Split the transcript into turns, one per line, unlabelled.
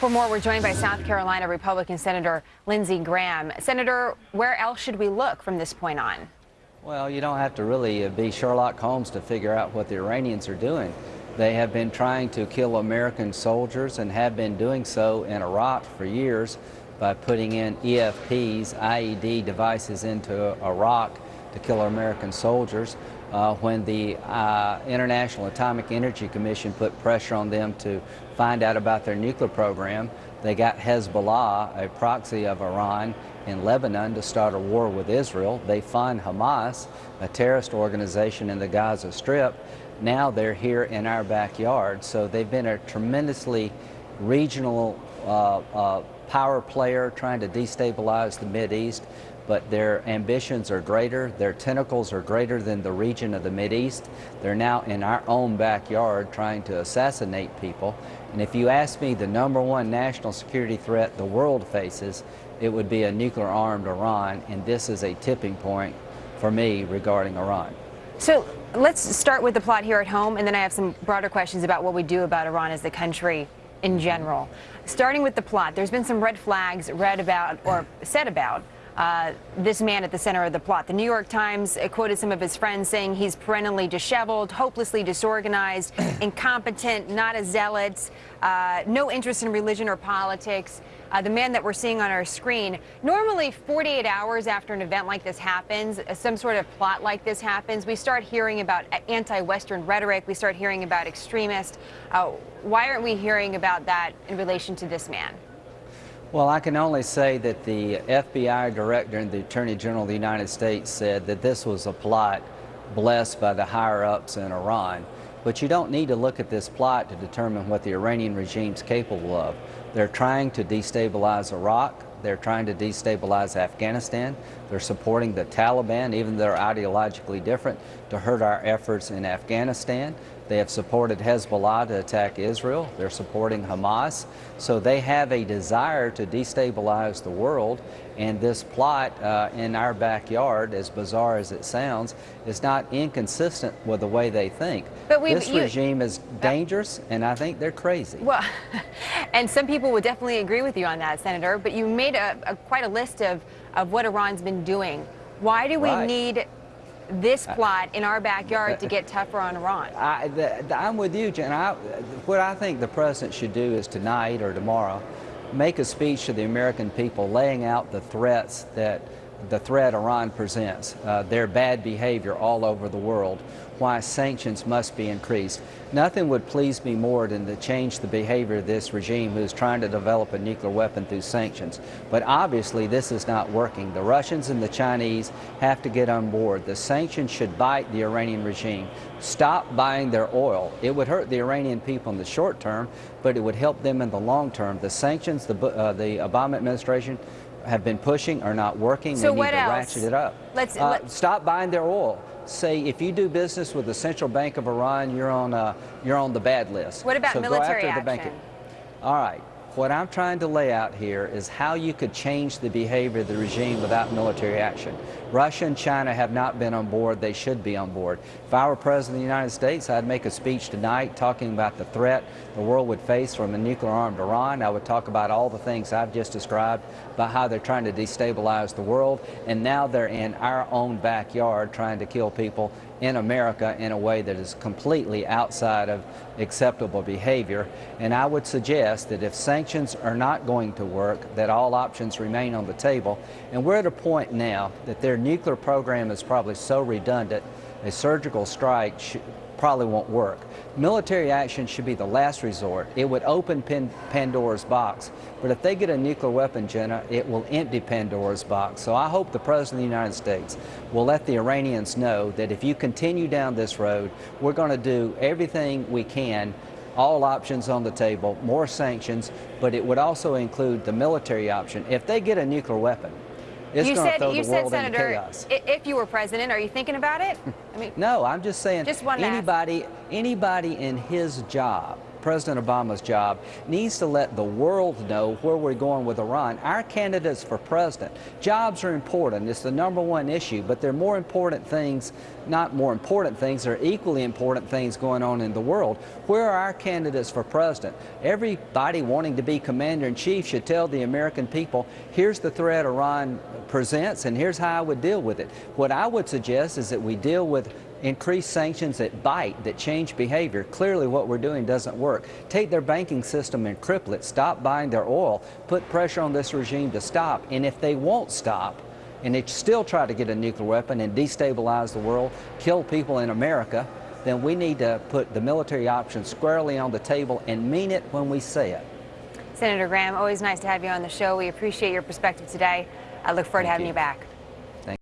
For more, we're joined by South Carolina Republican Senator Lindsey Graham. Senator, where else should we look from this point on?
Well, you don't have to really uh, be Sherlock Holmes to figure out what the Iranians are doing. They have been trying to kill American soldiers and have been doing so in Iraq for years by putting in EFPs, IED devices into Iraq to kill American soldiers. Uh, when the uh, International Atomic Energy Commission put pressure on them to find out about their nuclear program, they got Hezbollah, a proxy of Iran, in Lebanon to start a war with Israel. They fund Hamas, a terrorist organization in the Gaza Strip. Now they're here in our backyard. So they've been a tremendously regional uh, uh power player trying to destabilize the East, but their ambitions are greater, their tentacles are greater than the region of the East. They're now in our own backyard trying to assassinate people. And if you ask me the number one national security threat the world faces, it would be a nuclear-armed Iran, and this is a tipping point for me regarding Iran.
So let's start with the plot here at home, and then I have some broader questions about what we do about Iran as the country in mm-hmm. general. Starting with the plot, there's been some red flags read about or said about uh, this man at the center of the plot. The New York Times quoted some of his friends saying he's perennially disheveled, hopelessly disorganized, incompetent, not a zealot, uh, no interest in religion or politics. Uh, the man that we're seeing on our screen, normally 48 hours after an event like this happens, uh, some sort of plot like this happens, we start hearing about anti-Western rhetoric, we start hearing about extremists. Uh, why aren't we hearing about that in relation to this man?
Well, I can only say that the FBI director and the Attorney General of the United States said that this was a plot blessed by the higher-ups in Iran. But you don't need to look at this plot to determine what the Iranian regime is capable of. They're trying to destabilize Iraq. They're trying to destabilize Afghanistan. They're supporting the Taliban, even though they're ideologically different, to hurt our efforts in Afghanistan. They have supported Hezbollah to attack Israel. They're supporting Hamas. So they have a desire to destabilize the world. And this plot uh, in our backyard, as bizarre as it sounds, is not inconsistent with the way they think. But this you, regime is dangerous, and I think they're crazy.
Well, and some people would definitely agree with you on that, Senator. But you made a, a quite a list of, of what Iran's been doing. Why do we right. need this plot in our backyard to get tougher on Iran?
I, am with you, Jen. I, what I think the president should do is tonight or tomorrow make a speech to the American people laying out the threats that the threat Iran presents, uh, their bad behavior all over the world, why sanctions must be increased. Nothing would please me more than to change the behavior of this regime who is trying to develop a nuclear weapon through sanctions. But obviously this is not working. The Russians and the Chinese have to get on board. The sanctions should bite the Iranian regime. Stop buying their oil. It would hurt the Iranian people in the short term, but it would help them in the long term. The sanctions the, uh, the Obama administration have been pushing are not working.
So
we
need to
else? ratchet it up.
Let's,
uh, let stop buying their oil. Say if you do business with the Central Bank of Iran, you're on uh, you're on the bad list.
What about
so
military
go after
action?
The bank. All right. What I'm trying to lay out here is how you could change the behavior of the regime without military action. Russia and China have not been on board. They should be on board. If I were President of the United States, I'd make a speech tonight talking about the threat the world would face from a nuclear-armed Iran. I would talk about all the things I've just described, about how they're trying to destabilize the world, and now they're in our own backyard trying to kill people in America in a way that is completely outside of acceptable behavior. And I would suggest that if sanctions are not going to work, that all options remain on the table. And we're at a point now that their nuclear program is probably so redundant, a surgical strike probably won't work. Military action should be the last resort. It would open Pandora's box. But if they get a nuclear weapon, Jenna, it will empty Pandora's box. So I hope the President of the United States will let the Iranians know that if you continue down this road, we're going to do everything we can all options on the table, more sanctions, but it would also include the military option. If they get a nuclear weapon, it's
you
said,
you said,
Senator,
if you were president, are you thinking about it?
I mean, no, I'm just saying. Just anybody, anybody in his job President Obama's job, needs to let the world know where we're going with Iran. Our candidates for president, jobs are important. It's the number one issue, but there are more important things, not more important things, there are equally important things going on in the world. Where are our candidates for president? Everybody wanting to be commander in chief should tell the American people, here's the threat Iran presents and here's how I would deal with it. What I would suggest is that we deal with increased sanctions that bite, that change behavior. Clearly what we're doing doesn't work. Take their banking system and cripple it. Stop buying their oil. Put pressure on this regime to stop. And if they won't stop, and they still try to get a nuclear weapon and destabilize the world, kill people in America, then we need to put the military option squarely on the table and mean it when we say it.
Senator Graham, always nice to have you on the show. We appreciate your perspective today. I look forward
Thank
to having
you.
you back.